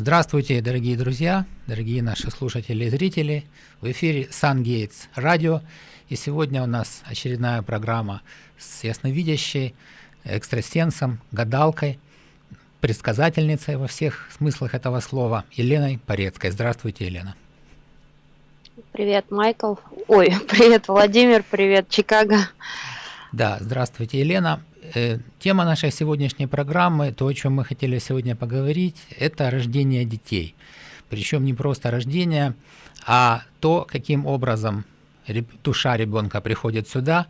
Здравствуйте, дорогие друзья, дорогие наши слушатели и зрители. В эфире SunGates радио. И сегодня у нас очередная программа с ясновидящей, экстрасенсом, гадалкой, предсказательницей во всех смыслах этого слова Еленой Порецкой. Здравствуйте, Елена. Привет, Майкл. Ой, привет, Владимир, привет, Чикаго. Да, здравствуйте, Елена. Э, тема нашей сегодняшней программы, то, о чем мы хотели сегодня поговорить, это рождение детей. Причем не просто рождение, а то, каким образом душа ребенка приходит сюда,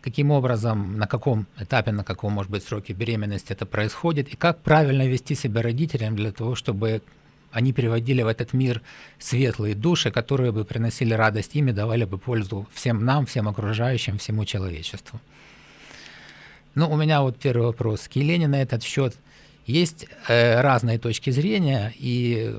каким образом, на каком этапе, на каком, может быть, сроке беременности это происходит, и как правильно вести себя родителям для того, чтобы они приводили в этот мир светлые души, которые бы приносили радость им и давали бы пользу всем нам, всем окружающим, всему человечеству. Ну, у меня вот первый вопрос к Елене на этот счет. Есть э, разные точки зрения, и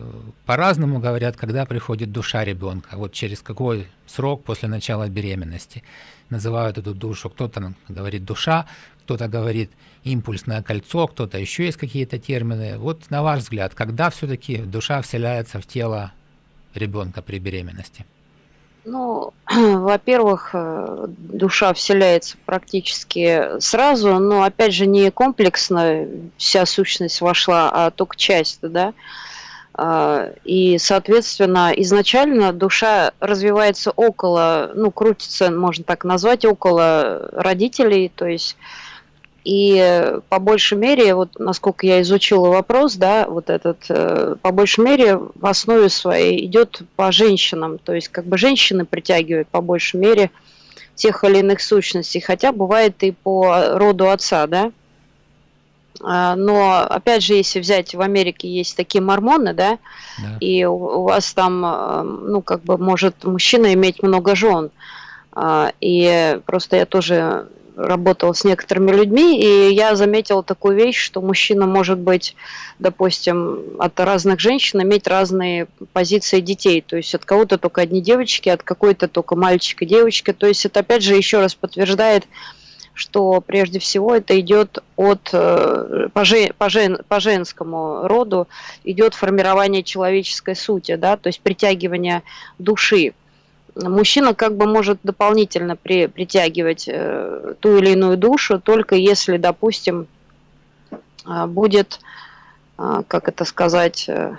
по-разному говорят, когда приходит душа ребенка, вот через какой срок после начала беременности. Называют эту душу, кто-то говорит душа, кто-то говорит импульсное кольцо, кто-то еще есть какие-то термины. Вот на ваш взгляд, когда все-таки душа вселяется в тело ребенка при беременности? Ну, во-первых, э, душа вселяется практически сразу, но опять же не комплексно вся сущность вошла, а только часть, да. А, и, соответственно, изначально душа развивается около, ну, крутится, можно так назвать, около родителей, то есть и по большей мере, вот насколько я изучила вопрос, да, вот этот, э, по большей мере в основе своей идет по женщинам, то есть как бы женщины притягивают по большей мере тех или иных сущностей, хотя бывает и по роду отца, да. А, но опять же, если взять в Америке есть такие мормоны, да, да. и у вас там, э, ну как бы может мужчина иметь много жен, а, и просто я тоже работала с некоторыми людьми, и я заметила такую вещь, что мужчина может быть, допустим, от разных женщин иметь разные позиции детей. То есть от кого-то только одни девочки, от какой-то только мальчик и девочка. То есть это опять же еще раз подтверждает, что прежде всего это идет от э, по, жен, по, жен, по женскому роду идет формирование человеческой сути, да, то есть притягивание души мужчина как бы может дополнительно при, притягивать э, ту или иную душу, только если, допустим, э, будет, э, как это сказать, э,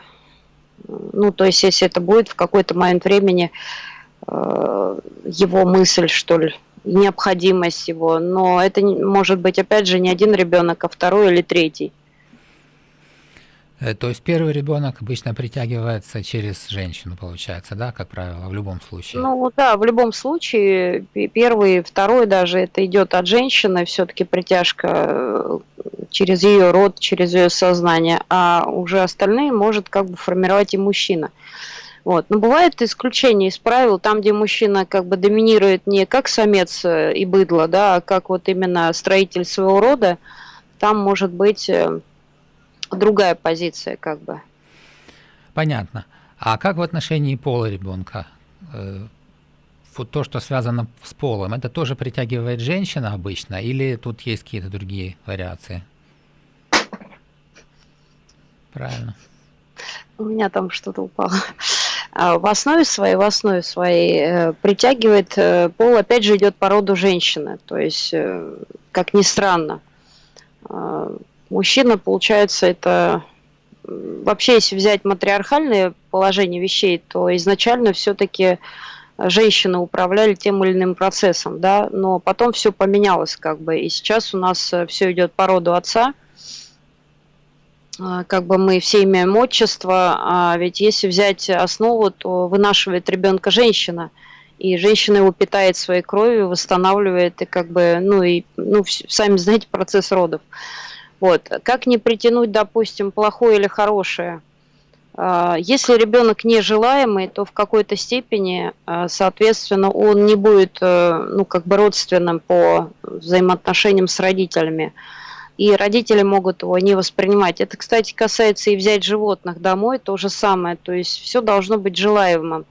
ну, то есть если это будет в какой-то момент времени э, его мысль, что ли, необходимость его, но это может быть, опять же, не один ребенок, а второй или третий. Э, то есть первый ребенок обычно притягивается через женщину, получается, да, как правило, в любом случае? Ну да, в любом случае, первый, второй даже, это идет от женщины, все-таки притяжка э, через ее род, через ее сознание, а уже остальные может как бы формировать и мужчина. Вот. Но бывает исключение из правил, там, где мужчина как бы доминирует не как самец э, и быдло, да, а как вот именно строитель своего рода, там может быть другая позиция как бы. Понятно. А как в отношении пола ребенка? Э, вот то, что связано с полом, это тоже притягивает женщина обычно, или тут есть какие-то другие вариации? Правильно. У меня там что-то упало. А в основе своей, в основе своей э, притягивает э, пол, опять же, идет по роду женщины. То есть, как ни странно, Мужчина, получается, это вообще, если взять матриархальное положение вещей, то изначально все-таки женщины управляли тем или иным процессом, да, но потом все поменялось как бы, и сейчас у нас э, все идет по роду отца, а, как бы мы все имеем отчество, а ведь если взять основу, то вынашивает ребенка женщина, и женщина его питает своей кровью, восстанавливает, и как бы, ну и, ну, сами знаете, процесс родов. Вот. Как не притянуть, допустим, плохое или хорошее? А, если ребенок нежелаемый, то в какой-то степени, а, соответственно, он не будет э, ну, как бы родственным по взаимоотношениям с родителями. И родители могут его не воспринимать. Это, кстати, касается и взять животных домой, то же самое. То есть все должно быть желаемым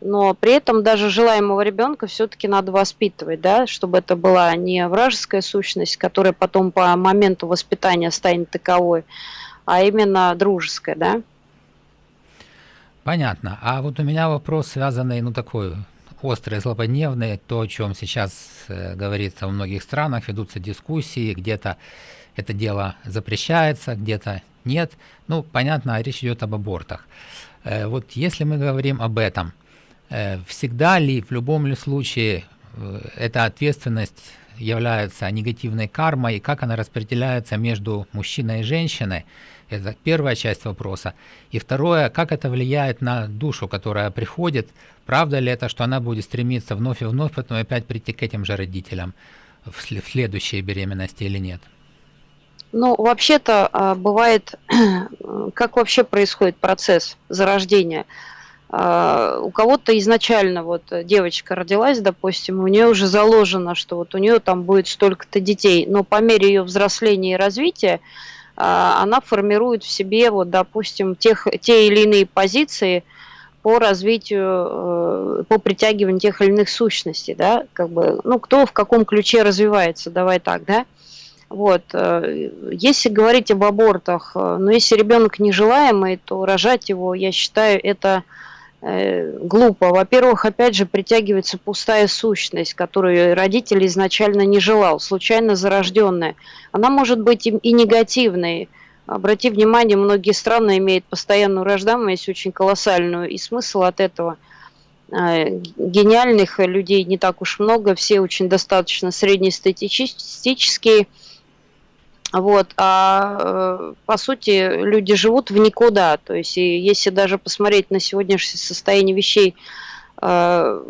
но при этом даже желаемого ребенка все-таки надо воспитывать, да, чтобы это была не вражеская сущность, которая потом по моменту воспитания станет таковой, а именно дружеская, да. Понятно. А вот у меня вопрос связанный, ну такой острый, злободневный, то, о чем сейчас э, говорится в многих странах, ведутся дискуссии, где-то это дело запрещается, где-то нет. Ну, понятно, речь идет об абортах. Э, вот если мы говорим об этом, всегда ли, в любом ли случае, э, эта ответственность является негативной кармой, и как она распределяется между мужчиной и женщиной, это первая часть вопроса. И второе, как это влияет на душу, которая приходит, правда ли это, что она будет стремиться вновь и вновь потом опять прийти к этим же родителям в следующей беременности или нет? Ну, вообще-то а, бывает, как вообще происходит процесс зарождения. А, у кого-то изначально вот девочка родилась, допустим, у нее уже заложено, что вот у нее там будет столько-то детей, но по мере ее взросления и развития а, она формирует в себе, вот, допустим, тех, те или иные позиции по развитию, э, по притягиванию тех или иных сущностей, да, как бы, ну, кто в каком ключе развивается, давай так, да. Вот. Э, если говорить об абортах, э, но если ребенок нежелаемый, то рожать его, я считаю, это глупо. Во-первых, опять же, притягивается пустая сущность, которую родитель изначально не желал, случайно зарожденная. Она может быть и негативной. Обрати внимание, многие страны имеют постоянную рождаемость, очень колоссальную, и смысл от этого – гениальных людей не так уж много, все очень достаточно среднестатистические, вот, а э, по сути люди живут в никуда. То есть, и если даже посмотреть на сегодняшнее состояние вещей, э,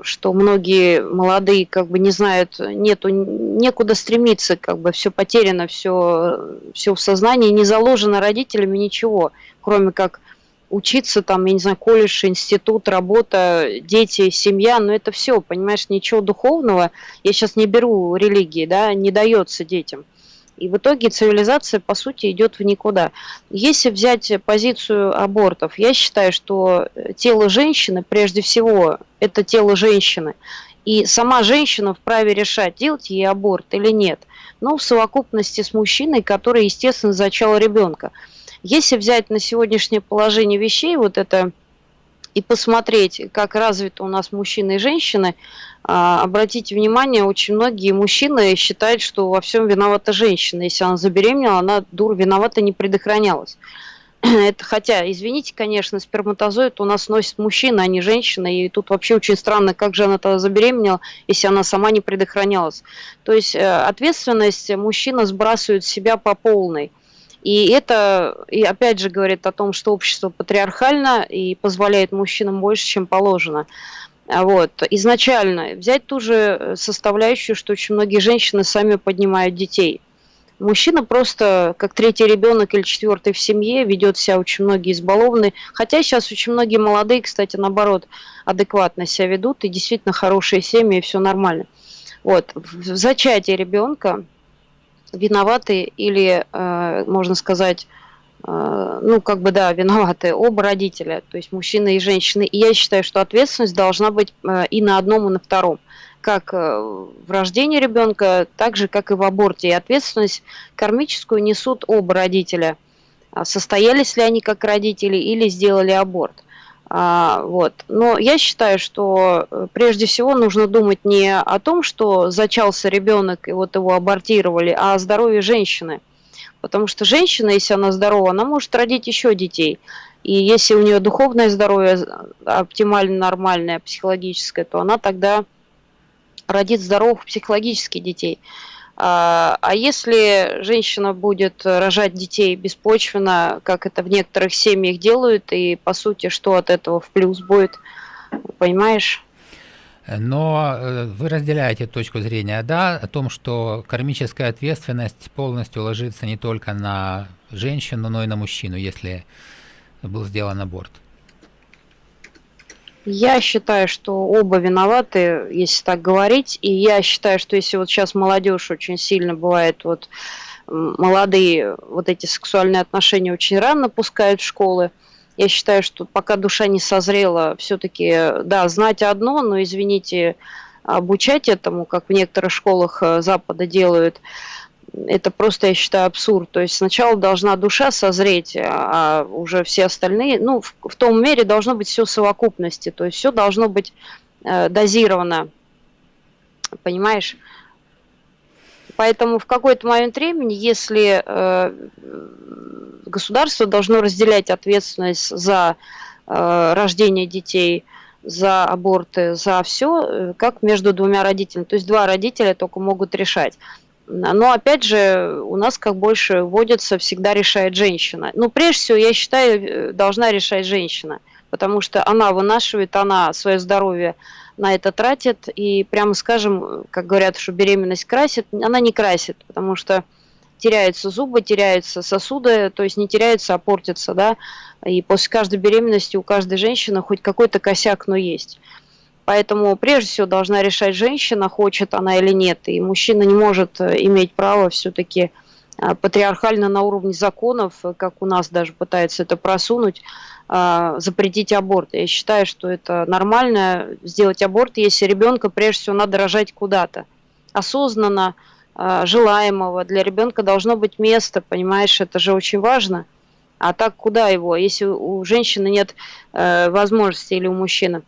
что многие молодые как бы не знают, нету, некуда стремиться, как бы все потеряно, все, все в сознании, не заложено родителями ничего, кроме как учиться там, я не знаю, колледж, институт, работа, дети, семья, но это все, понимаешь, ничего духовного, я сейчас не беру религии, да, не дается детям. И в итоге цивилизация, по сути, идет в никуда. Если взять позицию абортов, я считаю, что тело женщины, прежде всего, это тело женщины. И сама женщина вправе решать, делать ей аборт или нет. Но в совокупности с мужчиной, который, естественно, зачал ребенка. Если взять на сегодняшнее положение вещей, вот это и посмотреть, как развиты у нас мужчины и женщины, обратите внимание, очень многие мужчины считают, что во всем виновата женщина. Если она забеременела, она дур виновата не предохранялась. Это хотя, извините, конечно, сперматозоид у нас носит мужчина, а не женщина, и тут вообще очень странно, как же она тогда забеременела, если она сама не предохранялась. То есть э, ответственность мужчина сбрасывает себя по полной. И это, и опять же, говорит о том, что общество патриархально и позволяет мужчинам больше, чем положено. А вот. Изначально взять ту же составляющую, что очень многие женщины сами поднимают детей. Мужчина просто как третий ребенок или четвертый в семье ведет себя очень многие избалованные. Хотя сейчас очень многие молодые, кстати, наоборот, адекватно себя ведут и действительно хорошие семьи, и все нормально. Вот. В зачатии ребенка виноваты или, э, можно сказать, э, ну, как бы, да, виноваты оба родителя, то есть мужчина и женщина. И я считаю, что ответственность должна быть э, и на одном, и на втором. Как в рождении ребенка, так же, как и в аборте. И ответственность кармическую несут оба родителя. А состоялись ли они как родители или сделали аборт. А, вот. Но я считаю, что э, прежде всего нужно думать не о том, что зачался ребенок и вот его абортировали, а о здоровье женщины. Потому что женщина, если она здорова, она может родить еще детей. И если у нее духовное здоровье оптимально нормальное, психологическое, то она тогда родит здоровых психологических детей. А, а если женщина будет рожать детей беспочвенно, как это в некоторых семьях делают, и по сути, что от этого в плюс будет, понимаешь? Но э, вы разделяете точку зрения, да, о том, что кармическая ответственность полностью ложится не только на женщину, но и на мужчину, если был сделан аборт. Я считаю, что оба виноваты, если так говорить. И я считаю, что если вот сейчас молодежь очень сильно бывает, вот молодые вот эти сексуальные отношения очень рано пускают в школы, я считаю, что пока душа не созрела, все-таки, да, знать одно, но, извините, обучать этому, как в некоторых школах э, Запада делают, это просто, я считаю, абсурд. То есть сначала должна душа созреть, а уже все остальные, ну, в, в том мере должно быть все в совокупности, то есть все должно быть э, дозировано, понимаешь? Поэтому в какой-то момент времени, если э, государство должно разделять ответственность за э, рождение детей, за аборты, за все, э, как между двумя родителями. То есть два родителя только могут решать. Но опять же, у нас как больше вводится, всегда решает женщина. Ну, прежде всего, я считаю, э, должна решать женщина, потому что она вынашивает, она свое здоровье на это тратит, и прямо скажем, как говорят, что беременность красит, она не красит, потому что теряются зубы, теряются сосуды, то есть не теряются, а портятся, да, и после каждой беременности у каждой женщины хоть какой-то косяк, но есть. Поэтому прежде всего должна решать женщина, хочет она или нет. И мужчина не может э, иметь право все-таки патриархально на уровне законов, э, как у нас даже пытаются это просунуть, запретить аборт. Я считаю, что это нормально сделать аборт, если ребенка прежде всего надо рожать куда-то. Осознанно, желаемого. Для ребенка должно быть место, понимаешь, это же очень важно. А так куда его, если у женщины нет возможности или у мужчины?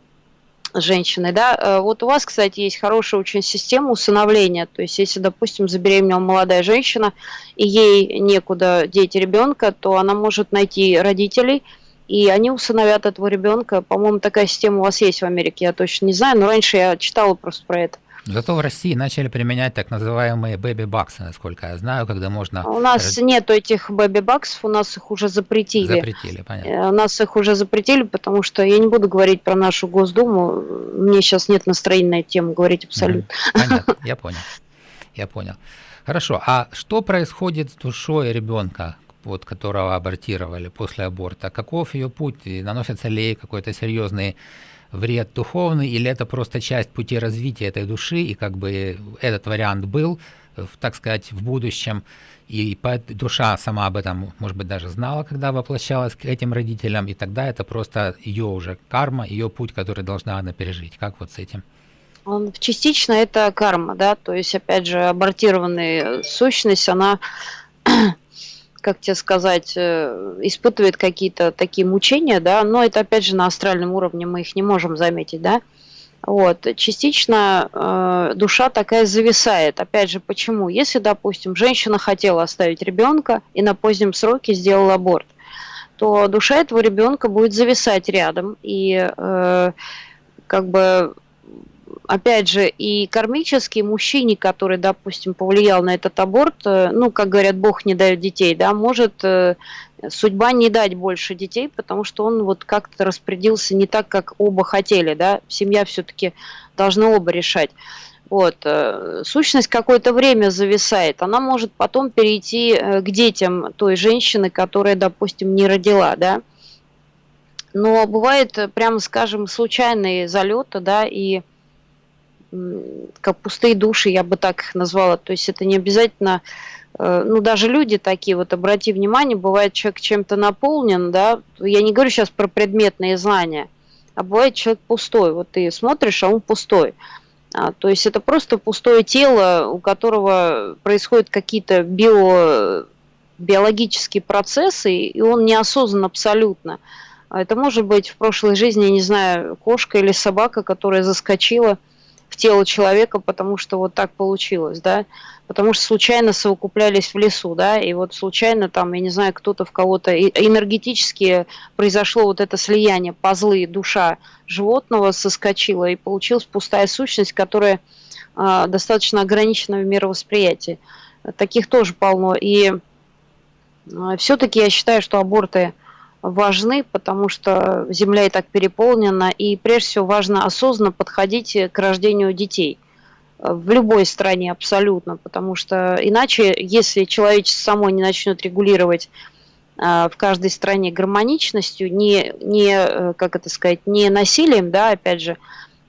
Женщиной, да. Э, вот у вас, кстати, есть хорошая очень система усыновления. То есть, если, допустим, забеременела молодая женщина, и ей некуда деть ребенка, то она может найти родителей, и они усыновят этого ребенка. По-моему, такая система у вас есть в Америке, я точно не знаю, но раньше я читала просто про это. Зато в России начали применять так называемые бэби-баксы, насколько я знаю, когда можно... У нас нет этих бэби-баксов, у нас их уже запретили. Запретили, понятно. Э, у нас их уже запретили, потому что я не буду говорить про нашу Госдуму, мне сейчас нет настроения на эту тему говорить абсолютно. Понятно, я понял, я понял. Хорошо, а что происходит с душой ребенка, вот, которого абортировали после аборта? Каков ее путь? Наносятся ли какой-то серьезный вред духовный, или это просто часть пути развития этой души, и как бы этот вариант был, так сказать, в будущем, и душа сама об этом, может быть, даже знала, когда воплощалась к этим родителям, и тогда это просто ее уже карма, ее путь, который должна она пережить. Как вот с этим? Частично это карма, да, то есть, опять же, абортированная сущность, она как тебе сказать, э, испытывает какие-то такие мучения, да, но это опять же на астральном уровне мы их не можем заметить, да. Вот, частично э, душа такая зависает. Опять же, почему? Если, допустим, женщина хотела оставить ребенка и на позднем сроке сделала аборт, то душа этого ребенка будет зависать рядом и э, как бы опять же, и кармический мужчине, который, допустим, повлиял на этот аборт, э, ну, как говорят, Бог не дает детей, да, может э, судьба не дать больше детей, потому что он вот как-то распорядился не так, как оба хотели, да, семья все-таки должна оба решать. Вот. Э, сущность какое-то время зависает. Она может потом перейти к детям той женщины, которая, допустим, не родила, да. Но бывает, прямо скажем, случайные залеты, да, и как пустые души, я бы так их назвала. То есть это не обязательно, э, ну даже люди такие, вот обрати внимание, бывает человек чем-то наполнен, да, я не говорю сейчас про предметные знания, а бывает человек пустой, вот ты смотришь, а он пустой. А, то есть это просто пустое тело, у которого происходят какие-то био, биологические процессы, и он неосознан абсолютно. А это может быть в прошлой жизни, не знаю, кошка или собака, которая заскочила – в тело человека, потому что вот так получилось, да, потому что случайно совокуплялись в лесу, да, и вот случайно там, я не знаю, кто-то в кого-то энергетически произошло вот это слияние, позлы, душа животного соскочила, и получилась пустая сущность, которая э, достаточно ограничена в мировосприятии. Таких тоже полно, и э, все-таки я считаю, что аборты – важны, потому что Земля и так переполнена, и прежде всего важно осознанно подходить к рождению детей. В любой стране абсолютно, потому что иначе, если человечество само не начнет регулировать э, в каждой стране гармоничностью, не, не, э, как это сказать, не насилием, да, опять же,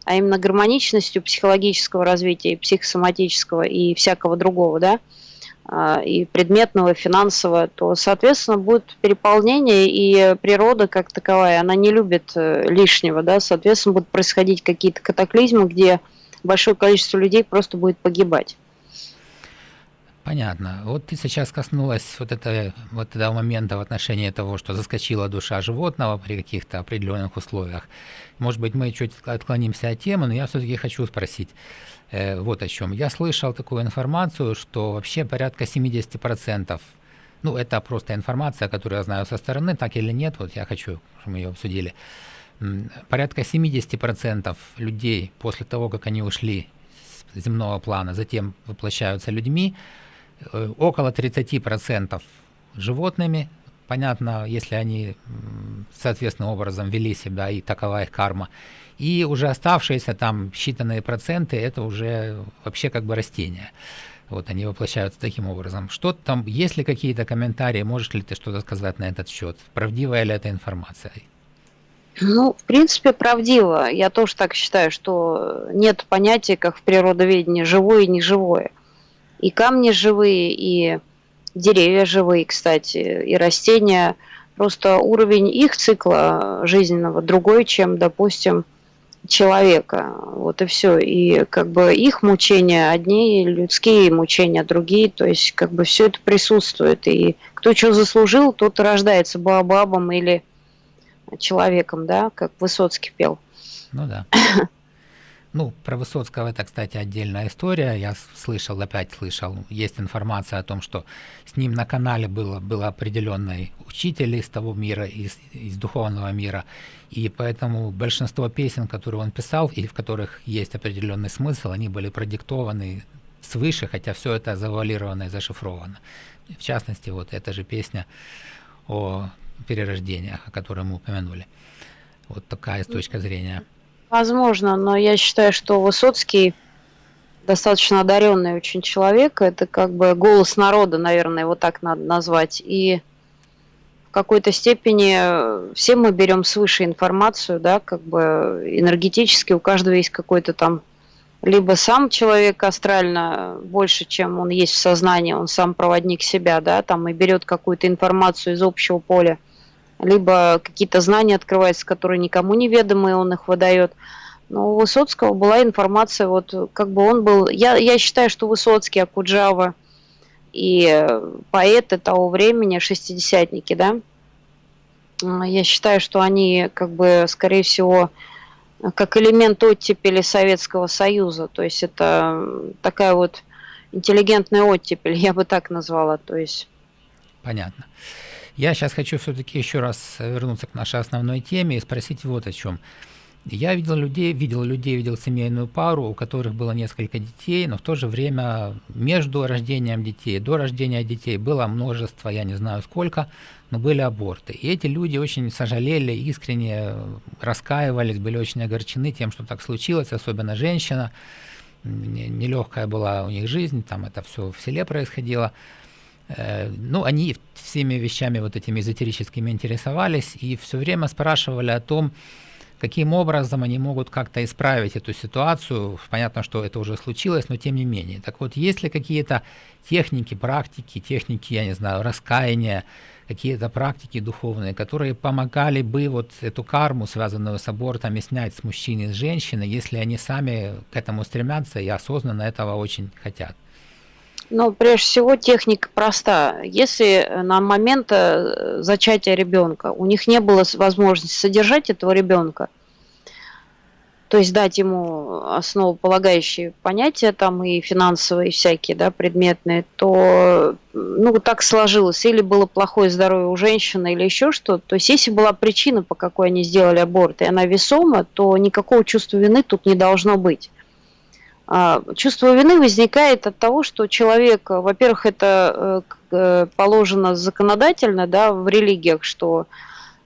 а именно гармоничностью психологического развития, психосоматического и всякого другого, да, а, и предметного, и финансового, то, соответственно, будет переполнение, и природа как таковая, она не любит э, лишнего, да, соответственно, будут происходить какие-то катаклизмы, где большое количество людей просто будет погибать. Понятно. Вот ты сейчас коснулась вот, это, вот этого момента в отношении того, что заскочила душа животного при каких-то определенных условиях. Может быть, мы чуть отклонимся от темы, но я все-таки хочу спросить вот о чем. Я слышал такую информацию, что вообще порядка 70%, ну это просто информация, которую я знаю со стороны, так или нет, вот я хочу, чтобы мы ее обсудили, порядка 70% людей после того, как они ушли с земного плана, затем воплощаются людьми, Э, около 30% животными, понятно, если они соответственным образом вели себя, и такова их карма. И уже оставшиеся там считанные проценты, это уже вообще как бы растения. Вот они воплощаются таким образом. Что там, есть ли какие-то комментарии, можешь ли ты что-то сказать на этот счет? Правдивая ли эта информация? Ну, в принципе, правдиво. Я тоже так считаю, что нет понятия, как в природоведении, живое и неживое. И камни живые, и деревья живые, кстати, и растения. Просто уровень их цикла жизненного другой, чем, допустим, человека. Вот и все. И как бы их мучения одни, людские мучения другие. То есть как бы все это присутствует. И кто что заслужил, тот рождается бабабом или человеком, да, как Высоцкий пел. Ну да. Ну, про Высоцкого это, кстати, отдельная история. Я слышал, опять слышал, есть информация о том, что с ним на канале было, был определенный учитель из того мира, из, из духовного мира. И поэтому большинство песен, которые он писал, и в которых есть определенный смысл, они были продиктованы свыше, хотя все это завуалировано и зашифровано. В частности, вот эта же песня о перерождениях, о которой мы упомянули. Вот такая с точки зрения. Возможно, но я считаю, что Высоцкий достаточно одаренный очень человек. Это как бы голос народа, наверное, его так надо назвать. И в какой-то степени все мы берем свыше информацию, да, как бы энергетически у каждого есть какой-то там либо сам человек астрально больше, чем он есть в сознании, он сам проводник себя, да, там и берет какую-то информацию из общего поля, либо какие-то знания открываются, которые никому не ведомы, он их выдает. Но у Высоцкого была информация, вот как бы он был... Я, я считаю, что Высоцкий, Акуджава и поэты того времени, шестидесятники, да, я считаю, что они, как бы, скорее всего, как элемент оттепели Советского Союза. То есть это такая вот интеллигентная оттепель, я бы так назвала. То есть... Понятно. Я сейчас хочу все-таки еще раз вернуться к нашей основной теме и спросить вот о чем. Я видел людей, видел людей, видел семейную пару, у которых было несколько детей, но в то же время между рождением детей, до рождения детей было множество, я не знаю сколько, но были аборты. И эти люди очень сожалели, искренне раскаивались, были очень огорчены тем, что так случилось, особенно женщина. Нелегкая была у них жизнь, там это все в селе происходило. Э, ну, они всеми вещами вот этими эзотерическими интересовались и все время спрашивали о том, каким образом они могут как-то исправить эту ситуацию. Понятно, что это уже случилось, но тем не менее. Так вот, есть ли какие-то техники, практики, техники, я не знаю, раскаяния, какие-то практики духовные, которые помогали бы вот эту карму, связанную с абортами, снять с мужчины с женщины, если они сами к этому стремятся и осознанно этого очень хотят? Ну, прежде всего, техника проста. Если на момент э, зачатия ребенка у них не было возможности содержать этого ребенка, то есть дать ему основополагающие понятия там и финансовые всякие, да, предметные, то ну так сложилось, или было плохое здоровье у женщины, или еще что-то. То есть если была причина, по какой они сделали аборт, и она весома, то никакого чувства вины тут не должно быть. А, чувство вины возникает от того, что человек, во-первых, это э, э, положено законодательно да, в религиях, что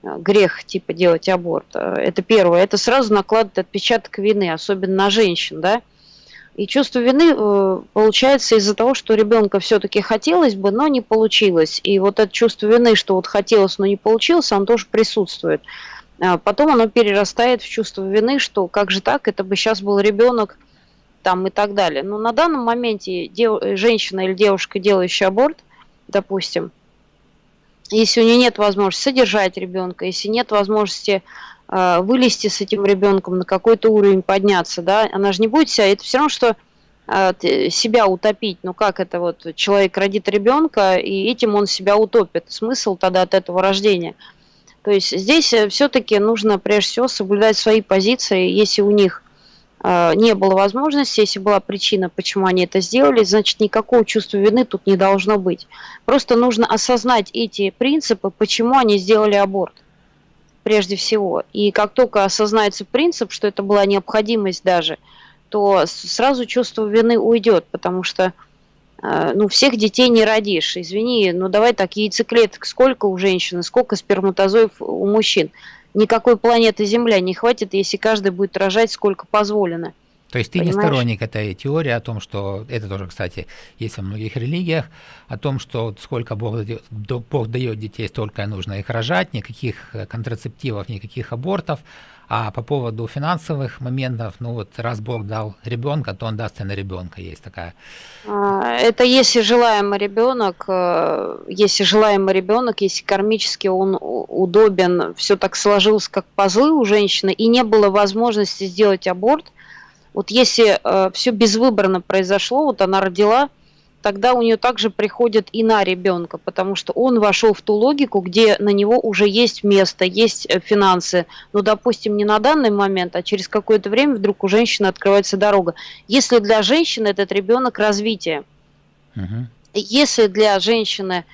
э, грех типа делать аборт. Это первое. Это сразу накладывает отпечаток вины, особенно на женщин. Да? И чувство вины получается из-за того, что ребенка все-таки хотелось бы, но не получилось. И вот это чувство вины, что вот хотелось, но не получилось, оно тоже присутствует. А потом оно перерастает в чувство вины, что как же так, это бы сейчас был ребенок, там и так далее. Но на данном моменте дев, женщина или девушка, делающая аборт, допустим, если у нее нет возможности содержать ребенка, если нет возможности э, вылезти с этим ребенком на какой-то уровень, подняться, да, она же не будет себя, это все равно, что себя утопить. Ну как это вот, человек родит ребенка, и этим он себя утопит. Смысл тогда от этого рождения? То есть здесь э, все-таки нужно прежде всего соблюдать свои позиции. Если у них э, не было возможности, если была причина, почему они это сделали, значит никакого чувства вины тут не должно быть. Просто нужно осознать эти принципы, почему они сделали аборт прежде всего. И как только осознается принцип, что это была необходимость даже, то сразу чувство вины уйдет, потому что э, ну, всех детей не родишь. Извини, ну давай так, яйцеклеток сколько у женщины, сколько сперматозоев у мужчин. Никакой планеты Земля не хватит, если каждый будет рожать сколько позволено. То есть ты Понимаешь? не сторонник этой теории о том, что это тоже, кстати, есть во многих религиях, о том, что сколько Бог дает, Бог дает детей, столько нужно их рожать, никаких контрацептивов, никаких абортов. А по поводу финансовых моментов, ну вот раз Бог дал ребенка, то он даст и на ребенка. Есть такая. А, это если желаемый ребенок, э, если желаемый ребенок, если кармически он удобен, все так сложилось, как пазлы у женщины, и не было возможности сделать аборт, вот если э, все безвыборно произошло, вот она родила, тогда у нее также приходит и на ребенка, потому что он вошел в ту логику, где на него уже есть место, есть э, финансы. Ну, допустим, не на данный момент, а через какое-то время вдруг у женщины открывается дорога. Если для женщины этот ребенок развитие, угу. если для женщины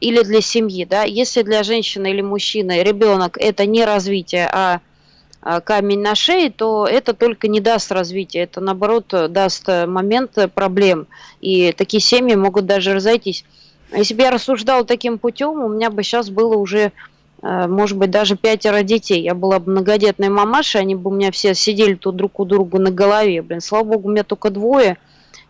или для семьи, да, если для женщины или мужчины ребенок это не развитие, а, камень на шее, то это только не даст развития, это наоборот даст момент проблем. И такие семьи могут даже разойтись. Если бы я рассуждала таким путем, у меня бы сейчас было уже, а, может быть, даже пятеро детей. Я была бы многодетной мамашей, они бы у меня все сидели тут друг у друга на голове. Блин, слава богу, у меня только двое,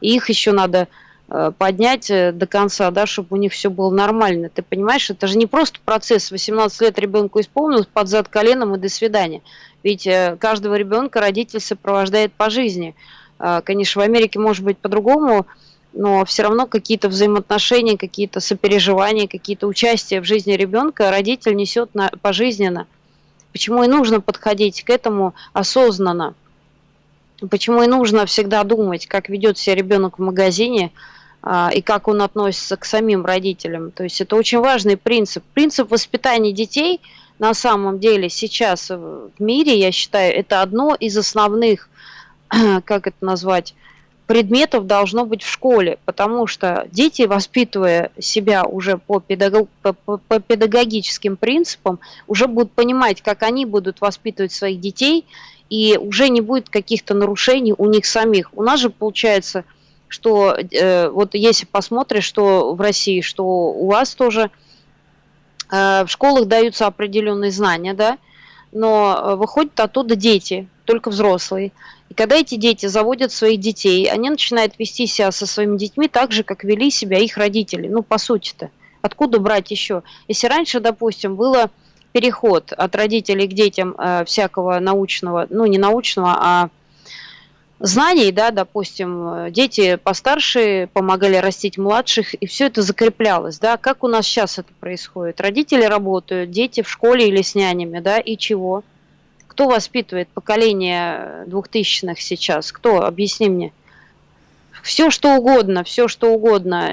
и их еще надо Э, поднять э, до конца, да, чтобы у них все было нормально. Ты понимаешь, это же не просто процесс. 18 лет ребенку исполнилось, под зад коленом и до свидания. Ведь э, каждого ребенка родитель сопровождает по жизни. Конечно, в Америке может быть по-другому, но все равно какие-то взаимоотношения, какие-то сопереживания, какие-то участия в жизни ребенка родитель несет на, пожизненно. Почему и нужно подходить к этому осознанно. Почему и нужно всегда думать, как ведет себя ребенок в магазине, а, и как он относится к самим родителям. То есть это очень важный принцип. Принцип воспитания детей на самом деле сейчас в мире, я считаю, это одно из основных, как это назвать, предметов должно быть в школе, потому что дети, воспитывая себя уже по, педагог, по, по педагогическим принципам, уже будут понимать, как они будут воспитывать своих детей, и уже не будет каких-то нарушений у них самих. У нас же получается – что э, вот если посмотришь, что в России, что у вас тоже в школах даются определенные знания, да, но э, выходят оттуда дети, только взрослые. И когда эти дети заводят своих детей, они начинают вести себя со своими детьми так же, как вели себя их родители. Ну, по сути-то. Откуда брать еще? Если раньше, допустим, было переход от родителей к детям э, всякого научного, ну, не научного, а знаний, да, допустим, дети постарше помогали растить младших, и все это закреплялось, да, как у нас сейчас это происходит? Родители работают, дети в школе или с нянями, да, и чего? Кто воспитывает поколение двухтысячных сейчас? Кто? Объясни мне. Все что угодно, все что угодно.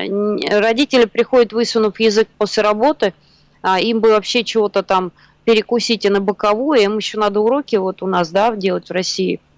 Родители приходят, высунув язык после работы, а им бы вообще чего-то там перекусить и на боковую, им еще надо уроки вот у нас, да, делать в России –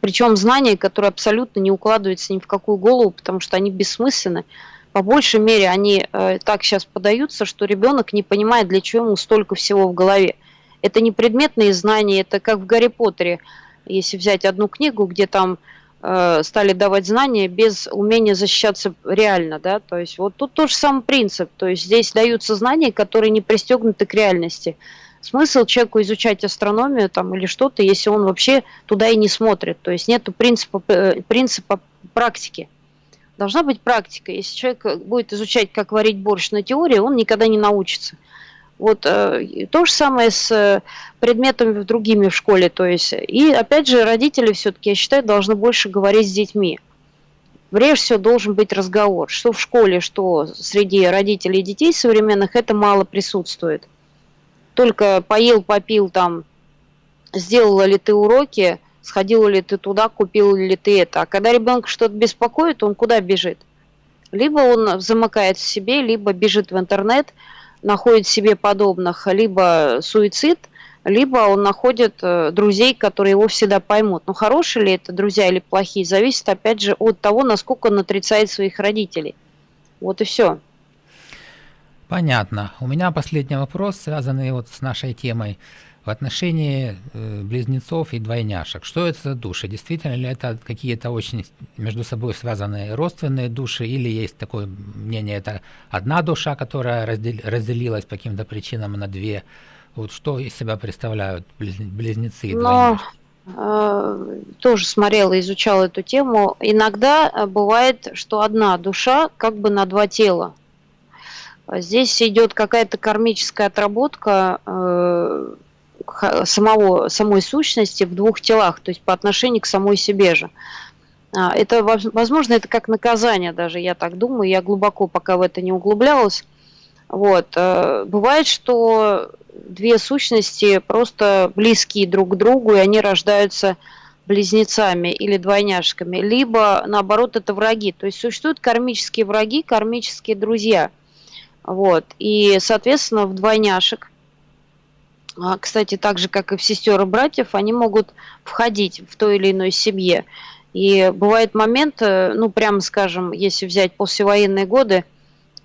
причем знания, которые абсолютно не укладываются ни в какую голову, потому что они бессмысленны. По большей мере они э, так сейчас подаются, что ребенок не понимает, для чего ему столько всего в голове. Это не предметные знания, это как в Гарри Поттере, если взять одну книгу, где там э, стали давать знания без умения защищаться реально, да, то есть вот тут тот же самый принцип, то есть здесь даются знания, которые не пристегнуты к реальности смысл человеку изучать астрономию там или что-то, если он вообще туда и не смотрит. То есть нет принципа, э, принципа практики. Должна быть практика. Если человек будет изучать, как варить борщ на теории, он никогда не научится. Вот э, то же самое с э, предметами другими в школе. То есть, и опять же, родители все-таки, я считаю, должны больше говорить с детьми. Прежде всего должен быть разговор, что в школе, что среди родителей и детей современных, это мало присутствует только поел, попил там, сделала ли ты уроки, сходил ли ты туда, купил ли ты это. А когда ребенка что-то беспокоит, он куда бежит? Либо он замыкает в себе, либо бежит в интернет, находит себе подобных, либо суицид, либо он находит э, друзей, которые его всегда поймут. Но хорошие ли это друзья или плохие, зависит опять же от того, насколько он отрицает своих родителей. Вот и все. Понятно. У меня последний вопрос, связанный вот с нашей темой в отношении э, близнецов и двойняшек. Что это за души? Действительно ли это какие-то очень между собой связанные родственные души, или есть такое мнение, это одна душа, которая раздел, разделилась по каким-то причинам на две? Вот что из себя представляют близнецы и двойняшки? Э, тоже смотрела, изучала эту тему. Иногда э, бывает, что одна душа как бы на два тела. Здесь идет какая-то кармическая отработка э, самого, самой сущности в двух телах, то есть по отношению к самой себе же. А, это, возможно, это как наказание даже, я так думаю, я глубоко пока в это не углублялась. Вот. Э, бывает, что две сущности просто близкие друг к другу, и они рождаются близнецами или двойняшками, либо, наоборот, это враги. То есть существуют кармические враги, кармические друзья. Вот. И, соответственно, в двойняшек а, кстати, так же, как и в сестер и братьев, они могут входить в той или иной семье. И бывает момент, э, ну, прямо скажем, если взять послевоенные годы,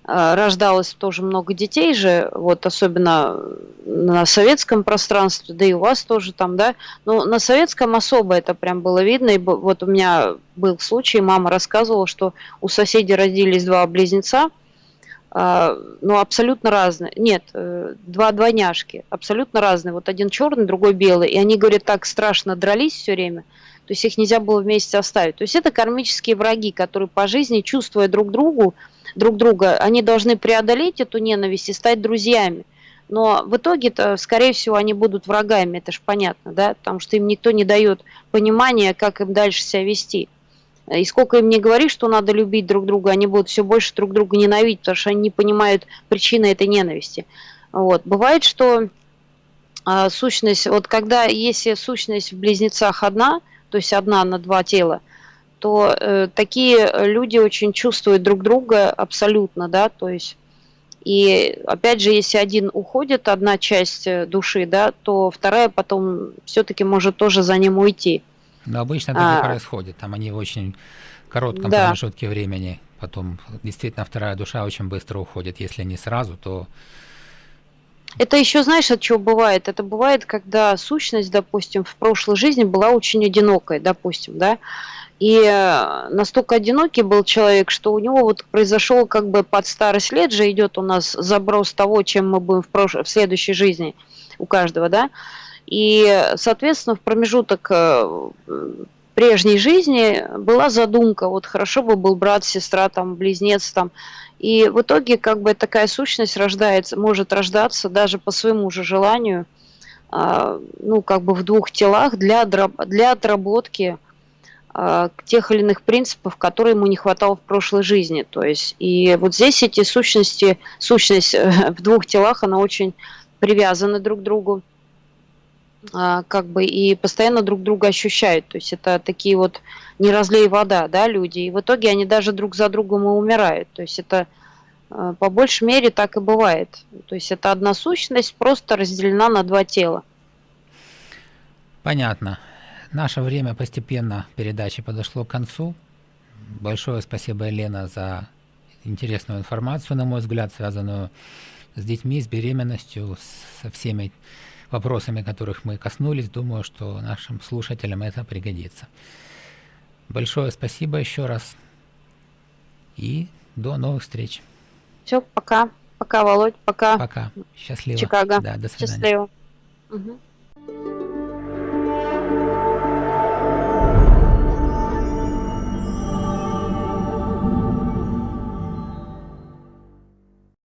э, рождалось тоже много детей же, вот особенно на советском пространстве, да и у вас тоже там, да, но на советском особо это прям было видно, и вот у меня был случай, мама рассказывала, что у соседей родились два близнеца, а, ну, абсолютно разные. Нет, э, два двойняшки, абсолютно разные. Вот один черный, другой белый. И они, говорят, так страшно дрались все время. То есть их нельзя было вместе оставить. То есть это кармические враги, которые по жизни, чувствуя друг другу, друг друга, они должны преодолеть эту ненависть и стать друзьями. Но в итоге-то, скорее всего, они будут врагами, это же понятно, да, потому что им никто не дает понимания, как им дальше себя вести. И сколько им не говори, что надо любить друг друга, они будут все больше друг друга ненавидеть, потому что они не понимают причины этой ненависти. Вот. Бывает, что а, сущность, вот когда, если сущность в близнецах одна, то есть одна на два тела, то э, такие люди очень чувствуют друг друга абсолютно, да, то есть и опять же, если один уходит, одна часть э, души, да, то вторая потом все-таки может тоже за ним уйти. Но обычно так а, и происходит. Там они в очень коротком да. промежутке времени. Потом действительно вторая душа очень быстро уходит. Если не сразу, то... Это еще, знаешь, от чего бывает? Это бывает, когда сущность, допустим, в прошлой жизни была очень одинокой, допустим, да, и э, настолько одинокий был человек, что у него вот произошел как бы под старость лет же идет у нас заброс того, чем мы будем в, прош... в следующей жизни у каждого, да, и, соответственно, в промежуток э, прежней жизни была задумка, вот хорошо бы был брат, сестра, там, близнец, там, и в итоге как бы такая сущность рождается, может рождаться даже по своему же желанию, а, ну, как бы в двух телах для, для отработки а, тех или иных принципов, которые ему не хватало в прошлой жизни. То есть, и вот здесь эти сущности, сущность э, в двух телах, она очень привязана друг к другу. А, как бы и постоянно друг друга ощущают. То есть это такие вот не разлей вода, да, люди. И в итоге они даже друг за другом и умирают. То есть это а, по большей мере так и бывает. То есть это одна сущность просто разделена на два тела. Понятно. Наше время постепенно передачи подошло к концу. Большое спасибо, Елена, за интересную информацию, на мой взгляд, связанную с детьми, с беременностью, со всеми вопросами, которых мы коснулись. Думаю, что нашим слушателям это пригодится. Большое спасибо еще раз. И до новых встреч. Все, пока. Пока, Володь, пока. Пока. Счастливо. Чикаго. Да, до свидания. Счастливо. Угу.